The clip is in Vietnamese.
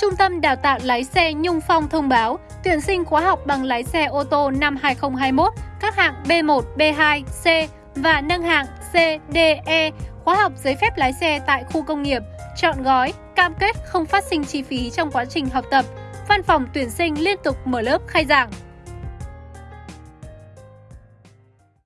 Trung tâm Đào tạo lái xe Nhung Phong thông báo tuyển sinh khóa học bằng lái xe ô tô năm 2021 các hạng B1, B2, C và nâng hạng C, D, E, khóa học giấy phép lái xe tại khu công nghiệp, chọn gói, cam kết không phát sinh chi phí trong quá trình học tập. Văn phòng tuyển sinh liên tục mở lớp khai giảng.